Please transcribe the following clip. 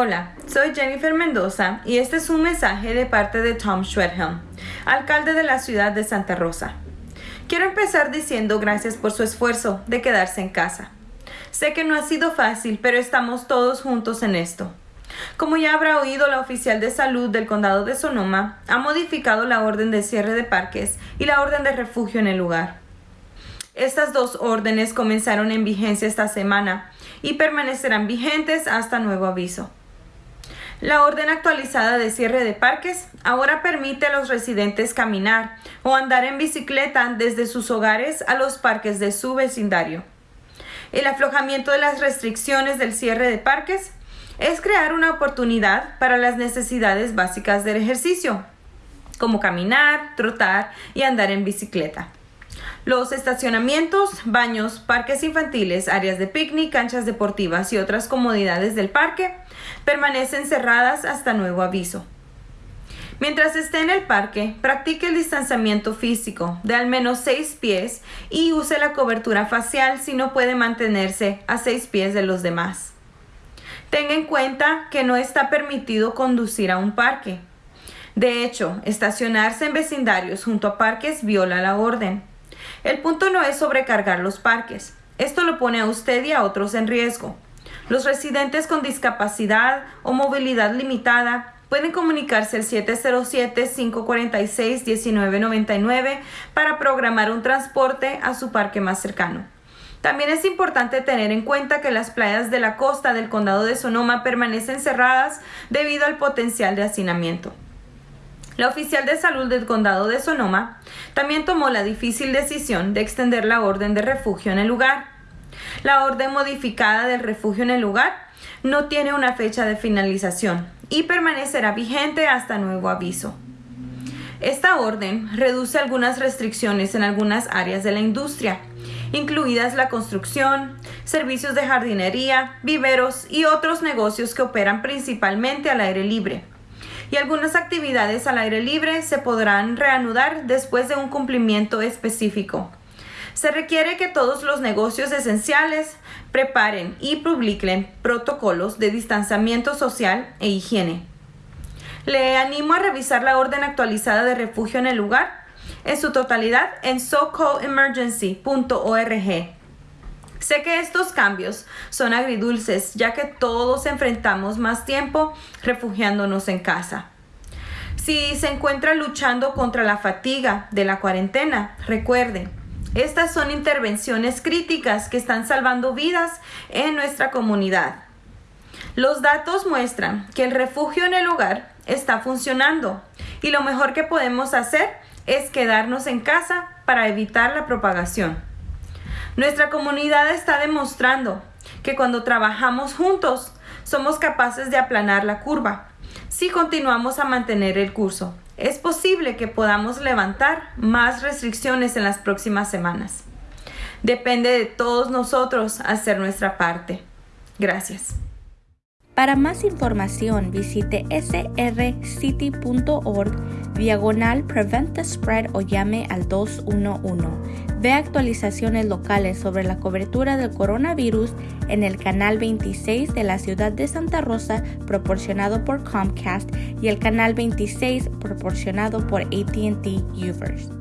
Hola, soy Jennifer Mendoza y este es un mensaje de parte de Tom Schwedhelm, alcalde de la ciudad de Santa Rosa. Quiero empezar diciendo gracias por su esfuerzo de quedarse en casa. Sé que no ha sido fácil, pero estamos todos juntos en esto. Como ya habrá oído, la oficial de salud del condado de Sonoma ha modificado la orden de cierre de parques y la orden de refugio en el lugar. Estas dos órdenes comenzaron en vigencia esta semana y permanecerán vigentes hasta nuevo aviso. La orden actualizada de cierre de parques ahora permite a los residentes caminar o andar en bicicleta desde sus hogares a los parques de su vecindario. El aflojamiento de las restricciones del cierre de parques es crear una oportunidad para las necesidades básicas del ejercicio, como caminar, trotar y andar en bicicleta. Los estacionamientos, baños, parques infantiles, áreas de picnic, canchas deportivas y otras comodidades del parque permanecen cerradas hasta nuevo aviso. Mientras esté en el parque, practique el distanciamiento físico de al menos 6 pies y use la cobertura facial si no puede mantenerse a 6 pies de los demás. Tenga en cuenta que no está permitido conducir a un parque. De hecho, estacionarse en vecindarios junto a parques viola la orden. El punto no es sobrecargar los parques. Esto lo pone a usted y a otros en riesgo. Los residentes con discapacidad o movilidad limitada pueden comunicarse al 707-546-1999 para programar un transporte a su parque más cercano. También es importante tener en cuenta que las playas de la costa del condado de Sonoma permanecen cerradas debido al potencial de hacinamiento. La oficial de salud del condado de Sonoma también tomó la difícil decisión de extender la orden de refugio en el lugar. La orden modificada del refugio en el lugar no tiene una fecha de finalización y permanecerá vigente hasta nuevo aviso. Esta orden reduce algunas restricciones en algunas áreas de la industria, incluidas la construcción, servicios de jardinería, viveros y otros negocios que operan principalmente al aire libre y algunas actividades al aire libre se podrán reanudar después de un cumplimiento específico. Se requiere que todos los negocios esenciales preparen y publiquen protocolos de distanciamiento social e higiene. Le animo a revisar la orden actualizada de refugio en el lugar en su totalidad en socoemergency.org. Sé que estos cambios son agridulces, ya que todos enfrentamos más tiempo refugiándonos en casa. Si se encuentra luchando contra la fatiga de la cuarentena, recuerde, estas son intervenciones críticas que están salvando vidas en nuestra comunidad. Los datos muestran que el refugio en el hogar está funcionando y lo mejor que podemos hacer es quedarnos en casa para evitar la propagación. Nuestra comunidad está demostrando que cuando trabajamos juntos somos capaces de aplanar la curva. Si continuamos a mantener el curso, es posible que podamos levantar más restricciones en las próximas semanas. Depende de todos nosotros hacer nuestra parte. Gracias. Para más información visite srcity.org diagonal Prevent the Spread o llame al 211. Ve actualizaciones locales sobre la cobertura del coronavirus en el canal 26 de la ciudad de Santa Rosa proporcionado por Comcast y el canal 26 proporcionado por ATT Uverse.